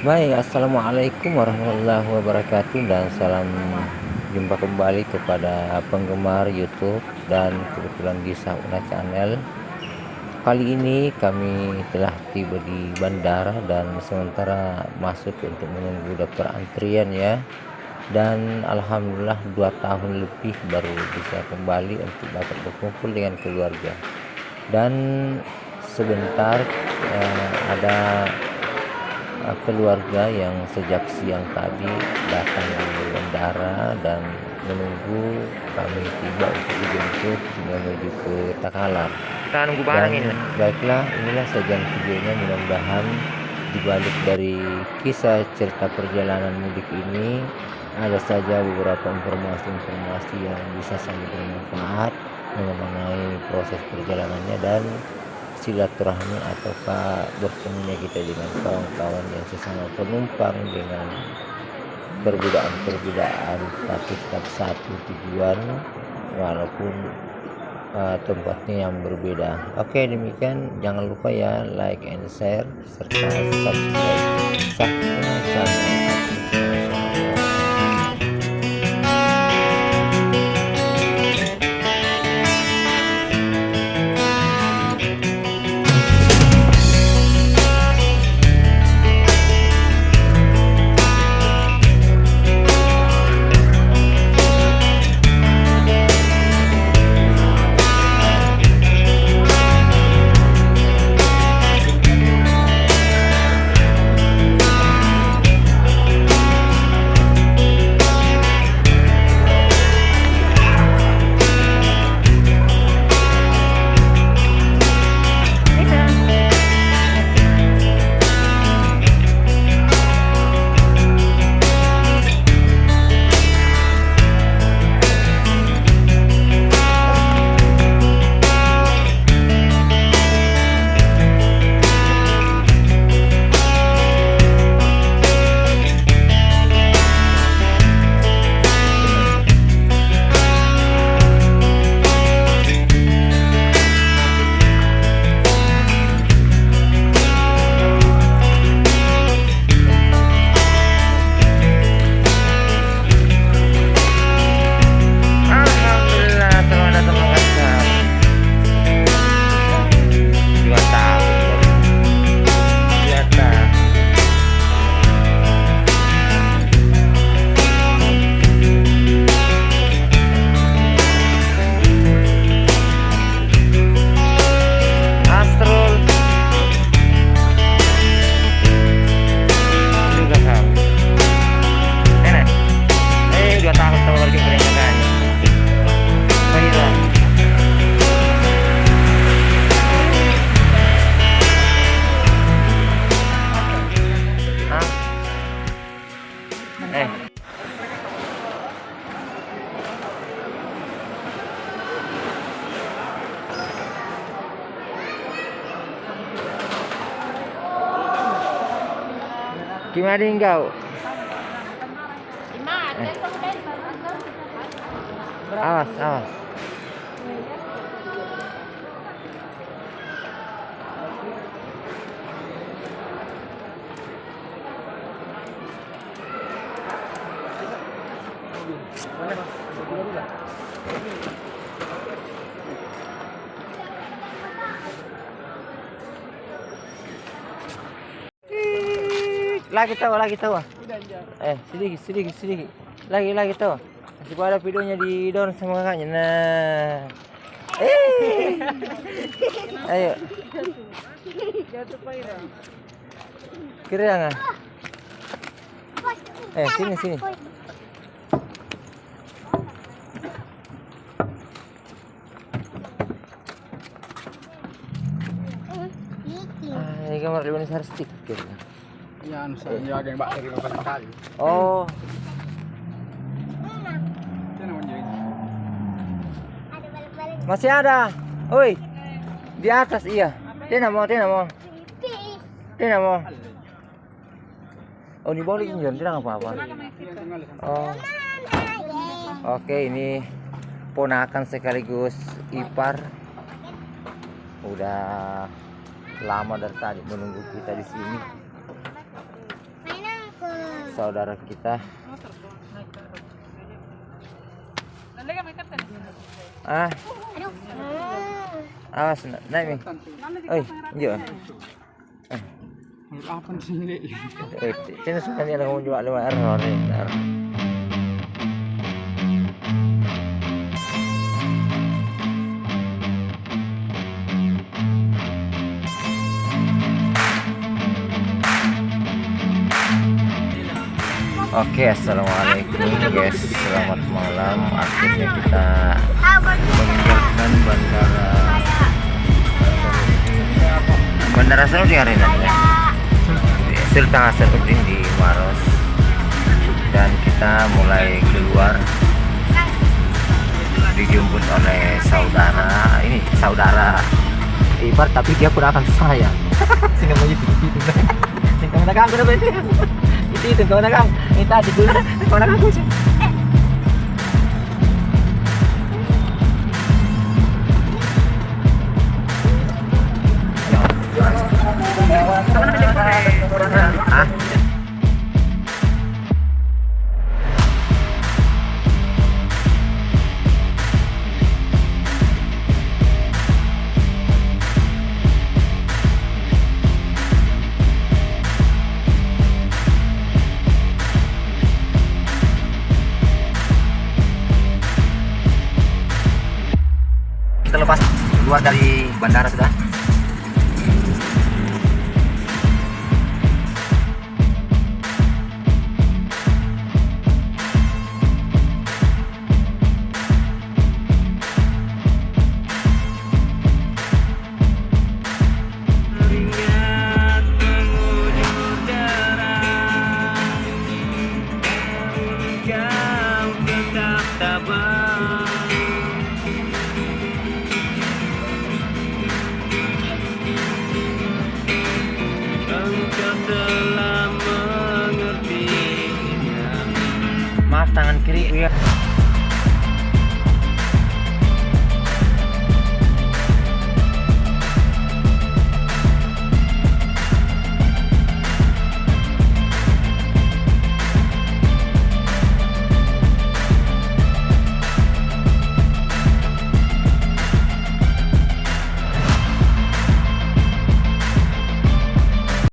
Baik, Assalamualaikum warahmatullahi wabarakatuh dan salam jumpa kembali kepada penggemar YouTube dan kebetulan di Sauna Channel. Kali ini kami telah tiba di bandara dan sementara masuk untuk menunggu daftar antrian ya. Dan alhamdulillah dua tahun lebih baru bisa kembali untuk dapat berkumpul dengan keluarga. Dan sebentar eh, ada uh, keluarga yang sejak siang tadi datang di bandara dan menunggu kami tiba untuk dijemput menuju ke Takalar. Kita nunggu barang Dan ini. baiklah inilah sajian videonya mudah-mudahan dibalik dari kisah cerita perjalanan mudik ini ada saja beberapa informasi-informasi yang bisa sangat bermanfaat mengenai proses perjalanannya dan silaturahmi ataukah bertemunya kita dengan kawan-kawan yang sesama penumpang dengan perbedaan-perbedaan tapi tetap satu tujuan walaupun uh, tempatnya yang berbeda. Oke demikian. Jangan lupa ya like and share serta subscribe. Channel Gimana engkau? Awas, awas. Lagi tahu, lagi tahu. Eh, sedikit, sedikit, sedikit. Lagi, lagi tahu. Masih ada videonya di down sama kakaknya. Nah. Eh. Ayo. Kira nggak? Eh, sini, sini. Ah, ini gambar Leonis Harstik. Ya, anu saya jaga yang bakteri beberapa kali. Oh, masih ada. Oi. Di atas iya. Nggak mau, nggak mau. Nggak mau. Oh, ini boleh John, dia nggak apa-apa. Oh. Oke, ini ponakan sekaligus ipar. udah lama dari tadi menunggu kita di sini saudara kita. Ah. Awas na- naik mi. Oi iya Apa sih? eh sini suka dia ngomong jual lewat error error Oke, assalamualaikum guys, selamat malam. Akhirnya kita meninggalkan bandara. Bandara Sarudin hari ini ya. Sultan Hasanuddin di Maros. Dan kita mulai keluar. Dijemput oleh saudara. Ini saudara. Ibar tapi dia pun akan saya sehingga mau ที่ถึงตัวนะครับนี่ตาจะดูตัวนะครับ keluar dari bandara sudah telah maaf tangan kiri.